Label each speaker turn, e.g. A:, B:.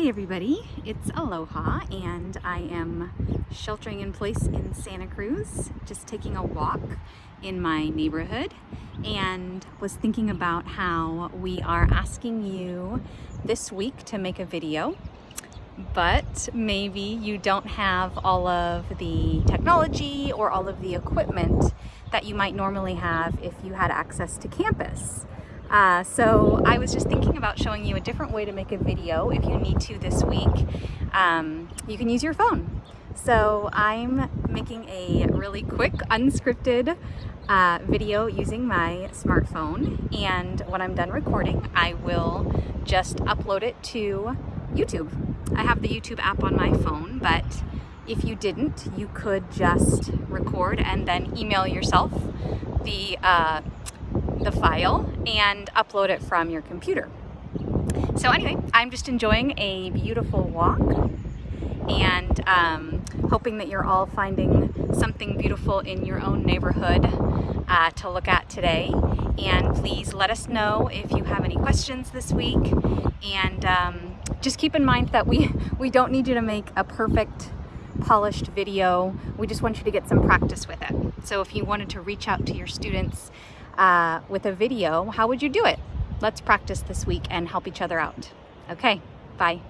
A: Hey everybody, it's Aloha and I am sheltering in place in Santa Cruz, just taking a walk in my neighborhood and was thinking about how we are asking you this week to make a video but maybe you don't have all of the technology or all of the equipment that you might normally have if you had access to campus. Uh, so I was just thinking about showing you a different way to make a video if you need to this week. Um, you can use your phone. So I'm making a really quick unscripted uh, video using my smartphone and when I'm done recording I will just upload it to YouTube. I have the YouTube app on my phone but if you didn't you could just record and then email yourself the uh, the file and upload it from your computer. So anyway, I'm just enjoying a beautiful walk and um, hoping that you're all finding something beautiful in your own neighborhood uh, to look at today. And please let us know if you have any questions this week. And um, just keep in mind that we, we don't need you to make a perfect polished video. We just want you to get some practice with it. So if you wanted to reach out to your students uh, with a video, how would you do it? Let's practice this week and help each other out. Okay, bye.